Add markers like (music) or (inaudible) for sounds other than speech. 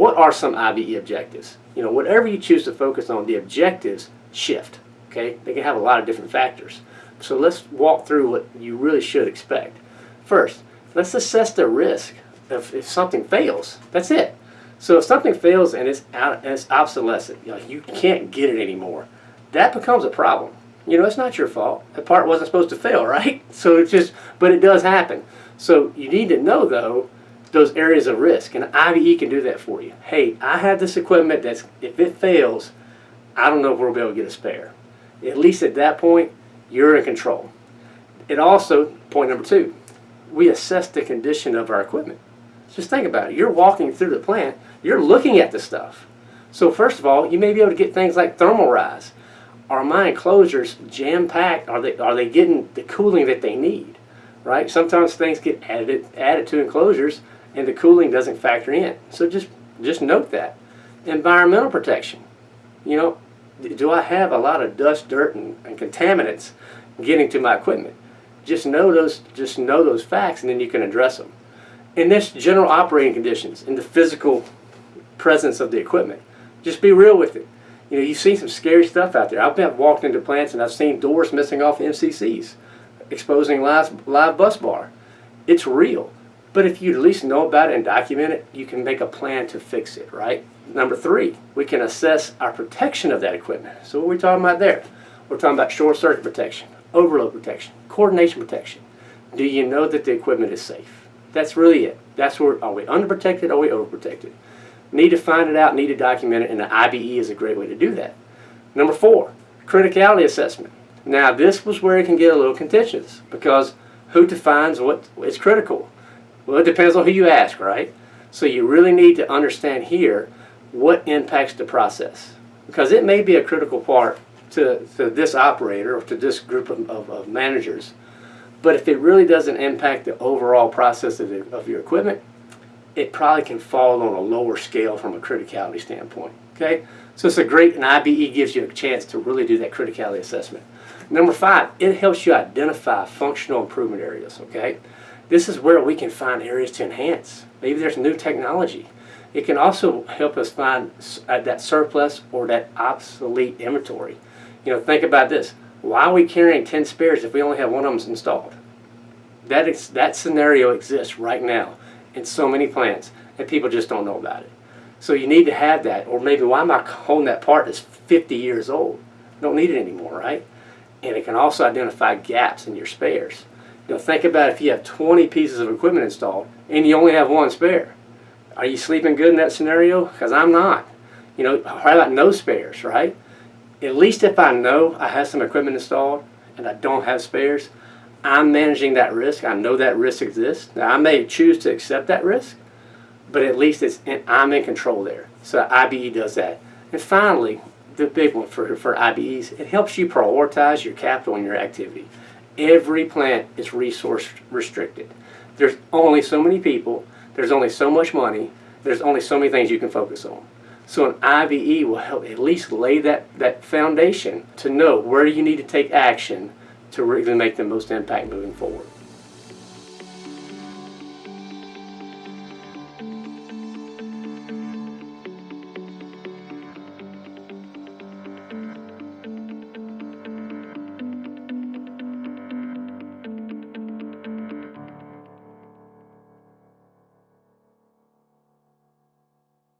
what are some IBE objectives? You know, whatever you choose to focus on, the objectives shift. Okay, they can have a lot of different factors. So let's walk through what you really should expect. First, let's assess the risk if, if something fails. That's it. So if something fails and it's out, and it's obsolescent, you, know, you can't get it anymore, that becomes a problem. You know, it's not your fault. The part wasn't supposed to fail, (laughs) right? So it's just, but it does happen. So you need to know though those areas of risk, and IBE can do that for you. Hey, I have this equipment that's if it fails, I don't know if we'll be able to get a spare. At least at that point, you're in control. It also, point number two, we assess the condition of our equipment. Just think about it. You're walking through the plant, you're looking at the stuff. So first of all, you may be able to get things like thermal rise. Are my enclosures jam-packed? Are they, are they getting the cooling that they need? Right? Sometimes things get added, added to enclosures and the cooling doesn't factor in. So just, just note that. Environmental protection. You know, do I have a lot of dust, dirt, and, and contaminants getting to my equipment? Just know those, just know those facts, and then you can address them. In this general operating conditions, in the physical presence of the equipment, just be real with it. You know, you've seen some scary stuff out there. I've been walked into plants and I've seen doors missing off MCCs, exposing live, live bus bar. It's real. But if you at least know about it and document it, you can make a plan to fix it, right? Number three, we can assess our protection of that equipment. So what are we talking about there? We're talking about short circuit protection, overload protection, coordination protection. Do you know that the equipment is safe? That's really it. That's where, are we underprotected, are we overprotected? Need to find it out, need to document it, and the IBE is a great way to do that. Number four, criticality assessment. Now this was where it can get a little contentious because who defines what is critical? Well, it depends on who you ask, right? So you really need to understand here what impacts the process. Because it may be a critical part to, to this operator or to this group of, of, of managers. But if it really doesn't impact the overall process of, the, of your equipment, it probably can fall on a lower scale from a criticality standpoint. Okay? So it's a great, and IBE gives you a chance to really do that criticality assessment. Number five, it helps you identify functional improvement areas. Okay? This is where we can find areas to enhance. Maybe there's new technology. It can also help us find uh, that surplus or that obsolete inventory. You know, think about this. Why are we carrying 10 spares if we only have one of them installed? That, is, that scenario exists right now in so many plants, and people just don't know about it. So you need to have that, or maybe why am I holding that part that's 50 years old? Don't need it anymore, right? And it can also identify gaps in your spares. You know, think about if you have 20 pieces of equipment installed and you only have one spare. Are you sleeping good in that scenario? Because I'm not. You know, how about no spares, right? At least if I know I have some equipment installed and I don't have spares, I'm managing that risk. I know that risk exists. Now, I may choose to accept that risk, but at least it's in, I'm in control there. So IBE does that. And finally, the big one for, for IBEs, it helps you prioritize your capital and your activity. Every plant is resource restricted. There's only so many people, there's only so much money, there's only so many things you can focus on. So an IBE will help at least lay that, that foundation to know where you need to take action to really make the most impact moving forward.